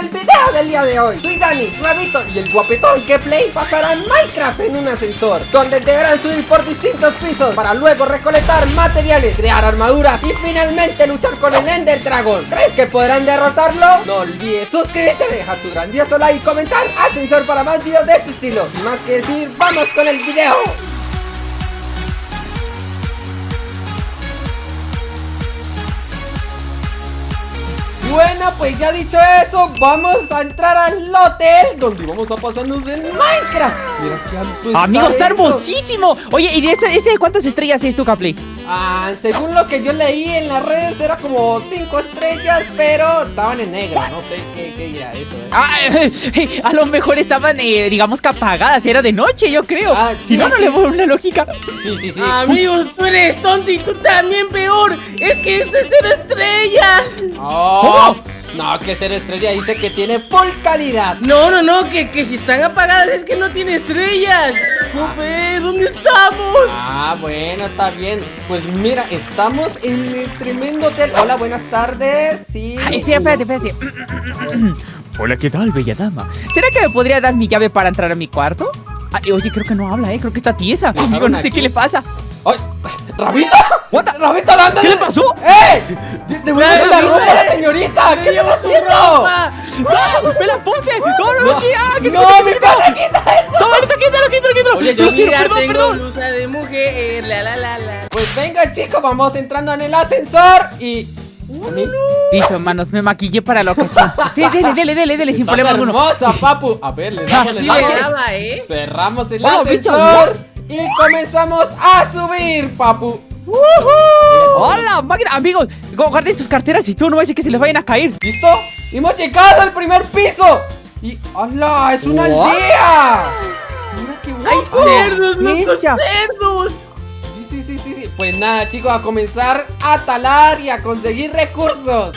el video del día de hoy. Soy Dani, Rabito y el guapetón que Play pasarán Minecraft en un ascensor Donde deberán subir por distintos pisos Para luego recolectar materiales, crear armaduras Y finalmente luchar con el Ender Dragon. ¿Crees que podrán derrotarlo? No olvides suscribirte, deja tu grandioso like y comentar. Ascensor para más videos de este estilo. Sin más que decir, vamos con el video Bueno, pues ya dicho eso, vamos a entrar al hotel donde vamos a pasarnos en Minecraft. Mira qué alto Amigo, está hermosísimo. Oye, ¿y de ese, ese cuántas estrellas es tu Capley? Ah, según lo que yo leí en las redes era como 5 estrellas, pero estaban en negro, no sé qué, qué era eso. ¿eh? Ah, a lo mejor estaban, eh, digamos que apagadas, era de noche, yo creo. Ah, sí, si no, no le veo una lógica. Sí, sí, sí. Amigos, tú eres tonto y tú también peor. Es que este es cero estrellas. Oh. No, que ser estrella dice que tiene full calidad. No, no, no, que, que si están apagadas es que no tiene estrellas. ve, ¿dónde estamos? Ah, bueno, está bien. Pues mira, estamos en el tremendo hotel. Hola, buenas tardes. Sí. Ay, espérate, espérate, espérate. Hola, ¿qué tal, bella dama? ¿Será que me podría dar mi llave para entrar a mi cuarto? oye, creo que no habla, eh. Creo que está tiesa. Amigo, no sé qué le pasa. ¡Ay! ¡Rabita! What ¡Rabita, anda! ¿Qué le pasó? ¡Eh! ¡Devuelve la ropa a la señorita! ¿Qué está haciendo? ¡No! ¡Me la puse! ¡No, no, no! ¡Ah! ¡Que ¡No, mi pana, quita eso! ¡No, ahorita quítalo, quítalo, quítalo! Oye, yo mira, tengo blusa de mujer, la, la, la, la Pues venga, chicos, vamos entrando en el ascensor y... Listo, hermanos, me maquillé para la ocasión. Sí, dele, dele, dele, dele, sin problema alguno. hermosa, papu. A ver, le damos, le damos. ¿eh? Cerramos el ascensor. Y comenzamos a subir, papu ¡Hola, máquina! Amigos, guarden sus carteras y tú no ves que se les vayan a caer ¿Listo? ¡Hemos llegado al primer piso! ¡Y ¡Hola! ¡Es una aldea! ¡Mira qué guapo! ¡Hay cerdos, locos cerdos! Sí, sí, sí, sí, sí Pues nada, chicos, a comenzar a talar y a conseguir recursos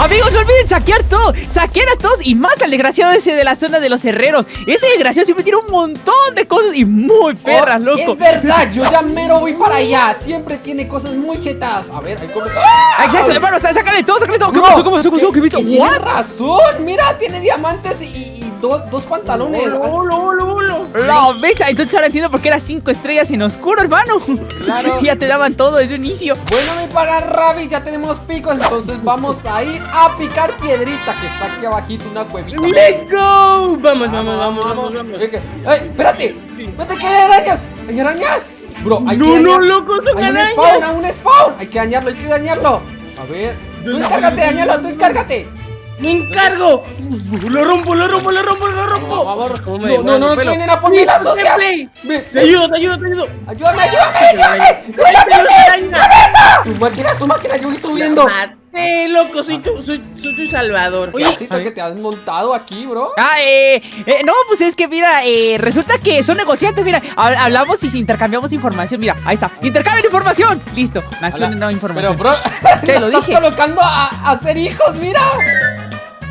Amigos, no olviden saquear todo Saquear a todos y más al desgraciado ese de la zona de los herreros Ese desgraciado siempre tiene un montón de cosas y muy perras, oh, loco Es verdad, yo ya mero voy para allá Siempre tiene cosas muy chetadas A ver, ahí como... ¡Ah! Exacto, hermano, sácale todo, sácale todo ¿Qué pasó? ¿Qué pasó? ¿Qué pasó? ¿Qué visto? Tiene razón, mira, tiene diamantes y dos, pantalones. La bestia, entonces ahora entiendo por qué era cinco estrellas en oscuro, hermano. Claro. ya te daban todo desde un inicio. Bueno, mi para Rabbit, ya tenemos picos, entonces vamos a ir a picar piedrita que está aquí abajito, una cuevita. ¡Let's go! Vamos, vamos, vamos, vamos, vamos. ¡Ey, espérate! ¡Espérate que hay arañas! ¡Hay arañas! Bro, hay no, que no, loco, son arañas. un spawn, un spawn. Hay que dañarlo, hay que dañarlo. A ver. Tú encárgate, dañalo, tú encárgate. ¡Me encargo! ¡Lo rompo, lo rompo, lo rompo, lo rompo! No, no, no, vienen a poner la socia. Te ayudo, te ayudo, te ayudo. Ayúdame, ayúdame, ayúdame. Tu máquina, su máquina, yo voy subiendo. Eh, loco, soy tu, soy, soy tu salvador. Oye, que te has montado aquí, bro. Ah, eh, eh, no, pues es que mira, eh, resulta que son negociantes, mira, hablamos y intercambiamos información, mira, ahí está, intercambio información, listo, nació no información. Pero, bro, te lo estás colocando a, a hacer hijos, mira.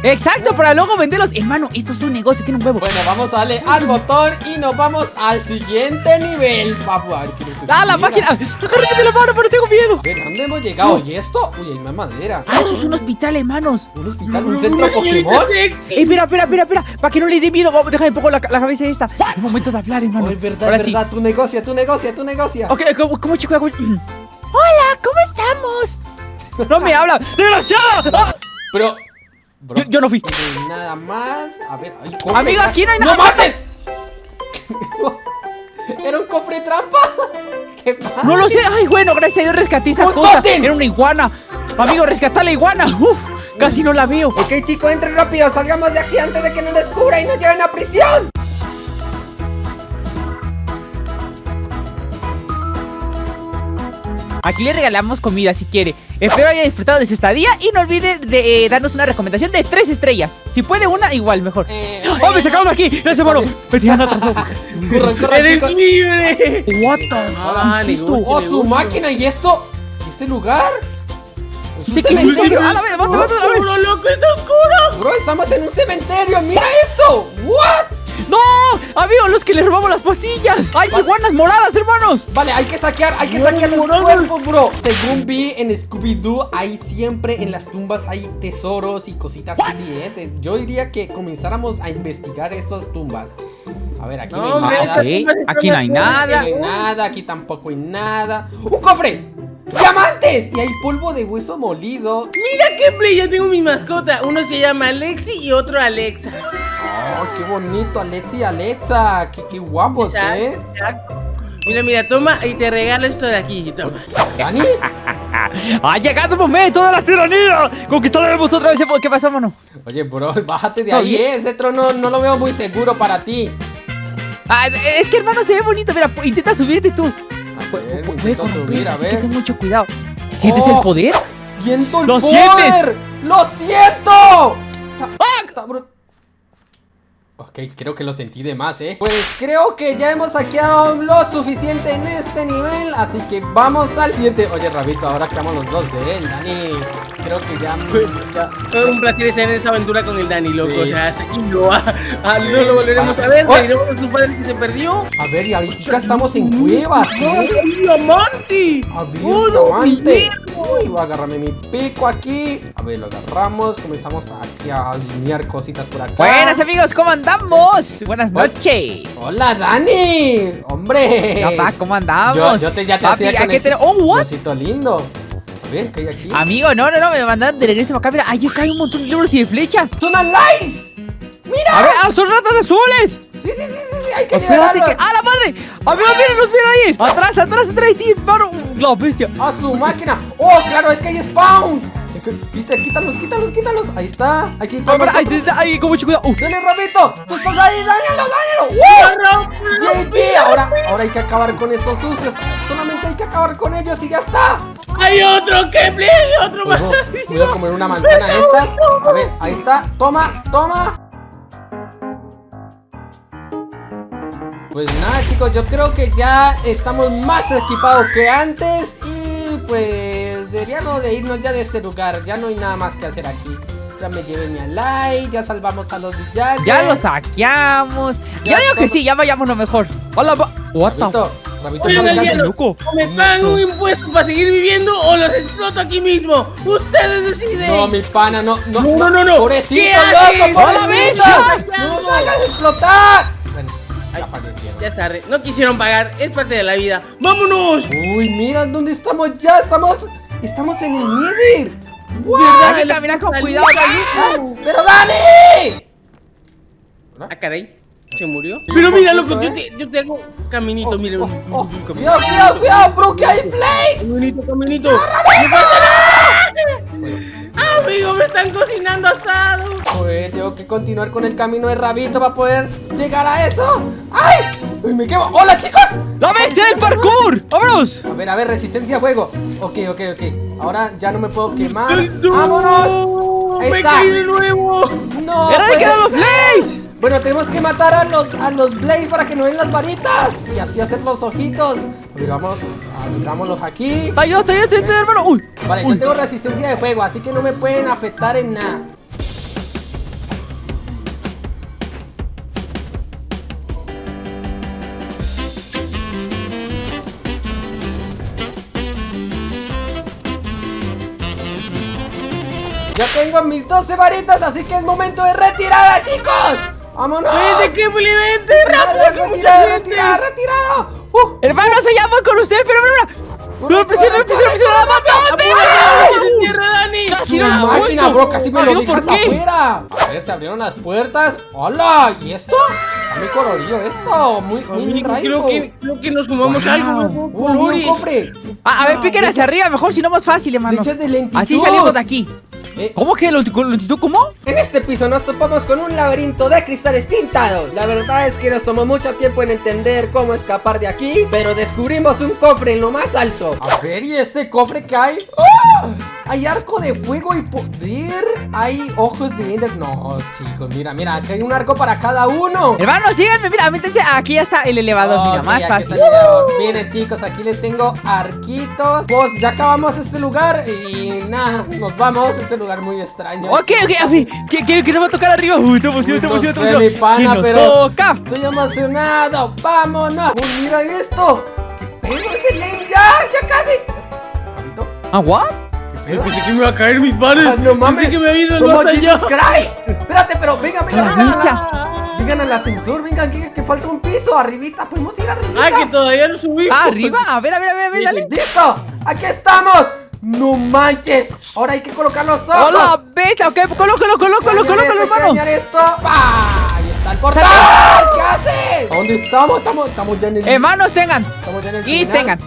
Exacto, para luego venderlos Hermano, esto es un negocio, tiene un huevo Bueno, vamos a darle al botón y nos vamos al siguiente nivel Papu, a ver qué ¡Ah, la máquina! ¡Agárrate la mano, pero tengo miedo! ¿De dónde hemos llegado? ¿Y esto? Uy, hay más madera Ah, eso es un hospital, hermanos ¿Un hospital? ¿Un centro Pokémon? Eh, espera, espera, espera, espera Para que no les dé miedo, déjame un poco la, la cabeza esta Es momento de hablar, hermano oh, Es verdad, es verdad, tu negocia, tu negocia, tu negocia Ok, ¿cómo, chico? Hola, ¿cómo estamos? ¡No me habla! ¡Desgraciada! ¡Ah! Pero... Yo, no fui. Nada más. A ver, hay Amigo, aquí no hay nada. ¡No maten! ¿Era un cofre trampa? ¿Qué pasa? No lo sé. Ay, bueno, gracias a Dios rescaté esa cosa. Era una iguana. Amigo, rescatá la iguana. Uf, casi no la veo. Ok, chicos, entre rápido. Salgamos de aquí antes de que nos descubra y nos lleven a prisión. Aquí le regalamos comida si quiere Espero haya disfrutado de su estadía Y no olvide de eh, darnos una recomendación de tres estrellas Si puede una, igual, mejor eh, ¡Oh, me sacaron aquí! ¡Ese mono! ¡Me tiran atrás! ¡Corran, corran, ¡Eres libre! What the ah, ¡Oh, su máquina! ¿Y esto? ¿Este lugar? ¿Es un cementerio? ¡Ah, la vez! ¡Mata, mata, ¡Bro, loco! ¡Está oscuro! Bro, estamos en un cementerio ¡Mira esto! ¿What? ¡No! Amigos, los que le robamos las pastillas. ¡Hay iguanas moradas, hermanos! Vale, hay que saquear, hay que No, saquear los morado. cuerpos, bro. Según vi en Scooby-Doo, ahí siempre en las tumbas hay tesoros y cositas así, ¿eh? Te- Yo diría que comenzáramos a investigar estas tumbas. A ver, aquí No, no, hay nada. Aquí no hay nada. Aquí no hay nada, aquí tampoco hay nada. ¡Un cofre! ¡Diamantes! Y hay polvo de hueso molido. Mira qué play, ya tengo mi mascota. Uno se llama Alexi y otro Alexa. ¡Oh, qué bonito! Alexi y Alexa. ¡Qué, qué guapos, eh! Exacto. Mira, mira, toma y te regalo esto de aquí. Toma. ¿Dani? ¡Ha llegado el momento de la tiranía! ¡Conquistaremos otra vez! ¿Qué pasa, mano? Oye, bro, bájate de ahí. ¿eh? Ese trono no lo veo muy seguro para ti. Ah, es que, hermano, se ve bonito. Mira, intenta subirte tú. A ver, subir, a así que ver. ten mucho cuidado. ¿Sientes Oh. el poder? ¡Siento el ¡Lo poder! sientes! ¡Lo siento! Está- está bru- Ok, creo que lo sentí de más, ¿eh? Pues creo que ya hemos saqueado lo suficiente en este nivel Así que vamos al siguiente Oye, Rabito, ahora quedamos los dos de él, Dani Creo que ya... ya- Todo un placer estar en esta aventura con el Dani, loco. Sí. O sea, hasta aquí no, ah, ah, no lo volveremos a ver. Oh. Seguiremos con su padre que se perdió. A ver, y ahorita estamos en cuevas, ¿eh? ¡Un diamante! A ver, ¡Oh, no, diamante. Guillermo! Uy, voy a agarrarme mi pico aquí. A ver, lo agarramos. Comenzamos aquí a alinear cositas por acá. Buenas, amigos, ¿cómo andamos? Buenas noches. Hola, Dani. Hombre. Papá, ¿cómo andamos? Yo, yo te, ya te Papi, hacía con. ¡Oh, what! lindo. A ver, ¿qué hay aquí? Amigo, no, no, no, me mandaron de regreso para acá. Mira, ahí acá hay un montón de libros y de flechas. ¡Son alive! ¡Mira! A ver, ¡ah, son ratas azules! Sí, sí, sí, sí, sí, hay que Espérate que. ¡Ah, la madre! ¡Amigo, miren ahí! ¡Atrás, atrás, atrás de ti, hermano! ¡La bestia! A su máquina. ¡Oh, claro! Es que hay spawn. Quítalos, quítalos, quítalos. Ahí está. Hay que quitarlos. espera, ahí, ahí, ahí, con mucho cuidado. Uh, ¡Dale, Rabito! ¡Tú estás ahí! ¡Dáñalo, dáñalo! ¡Wow! GG. Ahora, ahora hay que acabar con estos sucios. Solamente hay que acabar con ellos y ya está. ¡Hay otro! ¡Hay otro más! Ojo, voy a comer una manzana de estas. A ver, ahí está. Toma, toma. Pues nada, chicos, yo creo que ya estamos más equipados que antes. Y pues deberíamos de irnos ya de este lugar. Ya no hay nada más que hacer aquí. Ya me llevé mi like, ya salvamos a los villanos. ya lo saqueamos. Ya Yo digo que sí, ya vayamos lo mejor. Hola, va. What the Rabito, Rabito, Oigan, no el me loco? O me pagan un impuesto para seguir viviendo o los exploto aquí mismo. Ustedes deciden. No, mi pana, no, no, No, no, no, no. Pobrecito, loco, ¡No la pobrecito. ¡No nos hagas explotar! Ya Ay, fallecieron. Ya es tarde. No quisieron pagar. Es parte de la vida. ¡Vámonos! Uy, mira dónde estamos ya. Estamos, estamos en el Nether. Que La- caminar con cuidado, Dani. ¡Pero Dani! Ah, caray. ¿Se murió? Pero mira, loco, yo ¿eh? te, yo te hago caminito, mira. Oh, un- oh, caminito. Cuidado, cuidado, cuidado, bro, que hay plays. Caminito, caminito. ¡Ah, amigo, me están cocinando asado. Tengo que continuar con el camino de Rabito para poder llegar a eso. ¡Ay! Uy, me quemo. ¡Hola, chicos! ¡La bestia del parkour! ¡Vámonos! A ver, a ver, resistencia a fuego. Ok, ok, ok. Ahora ya no me puedo quemar. ¡No! ¡Vámonos! Ahí ¡Me está. caí de nuevo! ¡No! ¡Era de que los. Blaze! Bueno, tenemos que matar a los, a los Blaze para que no den las varitas Y así hacer los ojitos ver, vamos, aquí ¡Está yo, está yo, está hermano! ¡Uy! Vale, Uy. yo tengo resistencia de fuego, así que no me pueden afectar en nada Ya tengo mis 12 varitas, así que es momento de retirada, chicos ¡Vámonos! ¡Vente, que vente! ¡Rápido, que retirado! ¡Uh! ¡Hermano, se llama con usted! ¡Pero, pero! ¡No, presiona, presiona, presiona! ¡La mató! ¡Cierra, Dani! Casi ¡Una no la máquina, bro! ¡Casi me lo dejas afuera! A ver, se abrieron las puertas. ¡Hola! ¿Y esto? Muy colorido esto. Muy, muy creo que, creo que nos fumamos algo. ¿no? ¡Uh, un cofre! Ah, a ver, piquen hacia arriba, mejor, si no más fácil, hermano. Así salimos de aquí. Eh, ¿Cómo que longitud? longitud? ¿Cómo? En este piso nos topamos con un laberinto de cristales tintados. La verdad es que nos tomó mucho tiempo en entender cómo escapar de aquí, pero descubrimos un cofre en lo más alto. A ver, ¿y este cofre que hay? ¡Ah! Hay arco de fuego y poder. Hay ojos de Ender. No, chicos, mira, mira, aquí hay un arco para cada uno. Hermano, síganme, mira, métanse. Aquí ya está el elevador, mira, más fácil. el. Miren, chicos, aquí les tengo arquitos. Pues ya acabamos este lugar y nada, nos vamos. Este lugar muy extraño. Ok, ok, a ver, ¿qué, qué, qué nos va a tocar arriba? Uy, te emociono, te no emociono, te emociono. mi pana, ¿Qué nos pero- toca? Estoy emocionado. ¡Vámonos! Uy, mira esto. ¿Qué pedo ese Len? ¡Ya! ¡Ya casi! ¿Papito? ¿Agua? ¿Qué Eh? Pensé que me iba a caer mis manos. Ah, no mames. Pensé que me había ido allá. Jesus Christ. Espérate, pero venga, venga, La venga. misa. Vengan al ascensor, vengan, que, que falta un piso. Arribita, podemos ir arribita. Ah, que todavía no subí. Ah, arriba, a ver, a ver, a ver, a ver, dale. ¡Listo! ¡Aquí estamos! ¡No manches! Ahora hay que colocar los ojos. ¡Hola, bestia! Ok, colócalo, colócalo, colócalo, hermano. Esto. ¡Pah! Ahí está el portal. ¿Qué haces? ¿Dónde estamos? Estamos, estamos ya en el. Hermanos, tengan. Estamos ya en el Y final. tengan.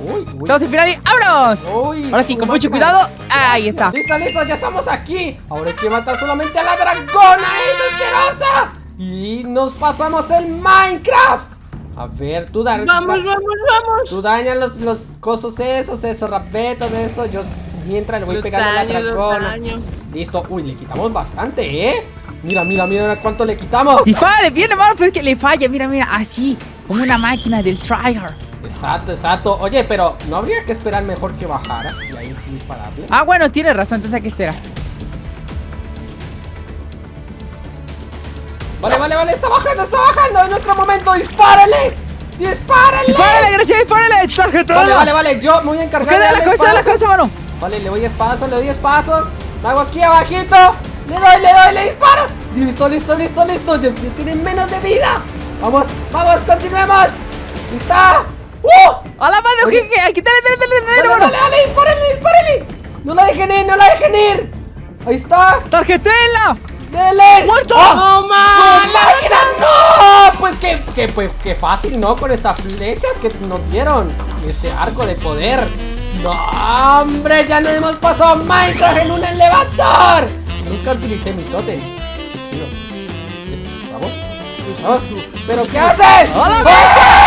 Uy, uy. Estamos en final y ¡vámonos! Uy, Ahora sí, con mucho cuidado. Ahí está. Listo, listo, ya estamos aquí. Ahora hay que matar solamente a la dragona, esa asquerosa. Y nos pasamos el Minecraft. A ver, tú da- Vamos, vamos, vamos. Tú dañas los, los cosos esos, esos rapetos, eso. Yo mientras le voy Los pegando a la dragona. Listo. Uy, le quitamos bastante, ¿eh? Mira, mira, mira cuánto le quitamos. Dispárale bien, hermano, pero es que le falla. Mira, mira, así. Como una máquina del tryhard. Exacto, exacto. Oye, pero ¿no habría que esperar mejor que bajara? Y ahí sí dispararle. Ah, bueno, tienes razón, entonces hay que esperar. Vale, vale, vale, está bajando, está bajando. Es nuestro momento. ¡Dispárale! ¡Dispárale! ¡Dispárale, gracias! ¡Dispárale! ¡Tarjeta! Vale, vale, vale. Yo me voy a encargar dale la cabeza, la cabeza, mano. Vale, le voy 10 pasos, le doy 10 pasos. Lo hago aquí abajito. Le doy, le doy, le disparo. Listo, listo, listo, listo. Ya, ya tienen menos de vida. Vamos, vamos, continuemos. ¿Listo? ¡Uh! ¡A la mano! ¿Qué, qué? Aquí, dale, dale, dale, dale, Dale, dale, dale, dispárale, dispárale. No la dejen ir, no la dejen ir. Ahí está. ¡Tarjetela! ¡Dele! ¡Muerto! ¡Oh! ¡No, ¡No, man! ¡No! Pues que, que, pues, que fácil, ¿no? Con esas flechas que nos dieron. Este arco de poder. ¡No, hombre! ¡Ya nos hemos pasado Minecraft en un elevador! Nunca utilicé mi chido. ¿Vamos? ¿Vamos? ¿Pero qué haces? ¡Hola.